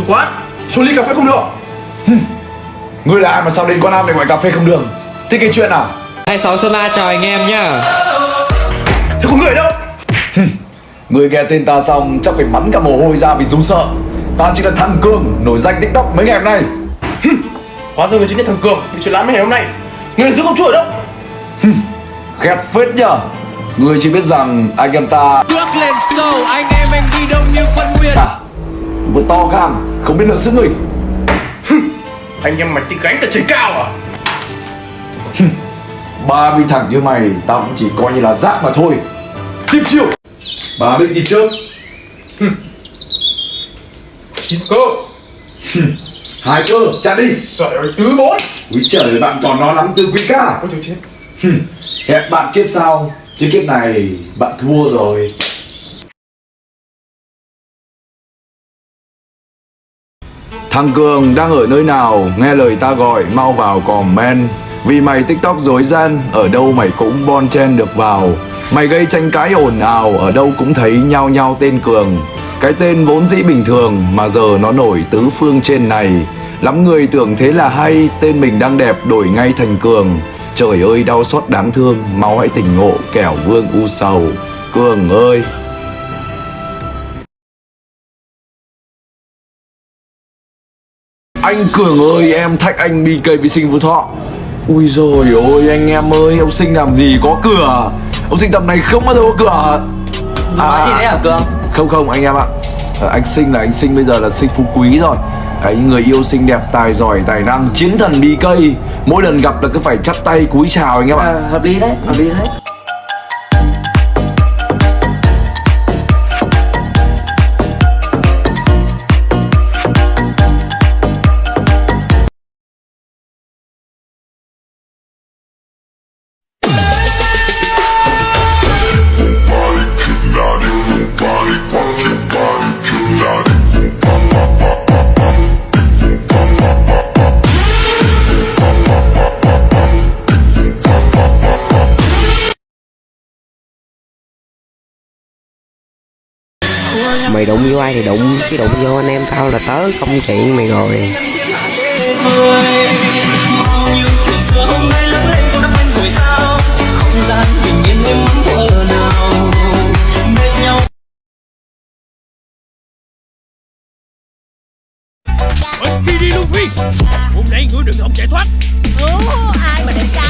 chủ quán Số ly cà phê không được. Ngươi là ai mà sao đến quán ăn để gọi cà phê không đường? Thích cái chuyện à? 26 Sơn La chào anh em nhá. Thế có người đâu? Người nghe tên ta xong chắc phải bắn cả mồ hôi ra vì run sợ. Ta chỉ là thằng Cường nổi danh tiktok mấy ngày hôm nay. Hóa ra người chính là thằng Cường Bị chuyện lãm mấy ngày hôm nay. Người giữ công chúa ở đâu? Ghét phết nhở Người chỉ biết rằng anh em ta Bước lên sâu anh em anh đi đông như quân nguyên à, Vừa to gan Không biết lượng sức mình Anh em mày tính gánh từ trên cao à? Ba bi thẳng như mày Tao cũng chỉ coi như là rác mà thôi. Tiếp chiêu. Bà biết gì trước. Chín cơ Hai cơ chặt đi. Trời ơi tứ bốn. Úi trời bạn còn nó lắm từ quý ca. Ôi trời chết Hẹn bạn kiếp sau. Chứ kiếp này bạn thua rồi Thằng Cường đang ở nơi nào? Nghe lời ta gọi, mau vào comment. Vì mày tiktok dối gian, Ở đâu mày cũng bon chen được vào. Mày gây tranh cãi ồn ào, Ở đâu cũng thấy nhau nhau tên Cường. Cái tên vốn dĩ bình thường, Mà giờ nó nổi tứ phương trên này. Lắm người tưởng thế là hay, Tên mình đang đẹp đổi ngay thành Cường. Trời ơi, đau xót đáng thương Máu hãy tỉnh ngộ, kẻo vương u sầu. Cường ơi! Anh Cường ơi em thách anh BK vi sinh Phú Thọ. Ui rồi ôi anh em ơi Ông sinh làm gì có cửa? Ông sinh tầm này không bao giờ có cửa. Nói gì đấy hả Cường? Không không anh em ạ. Ờ, Anh sinh là anh sinh bây giờ là sinh phú quý rồi. Đấy, người yêu xinh đẹp, tài giỏi, tài năng, chiến thần BK Mỗi lần gặp là cứ phải chắp tay cúi chào anh em ạ. À, Hợp lý đấy, hợp lý đấy Mày đụng vô ai thì đụng Chứ đụng vô anh em tao là tớ công chuyện mày rồi không Phi đi Luffy Hôm nay ngươi đừng hòng chạy thoát Ủa, ai mà vậy ta?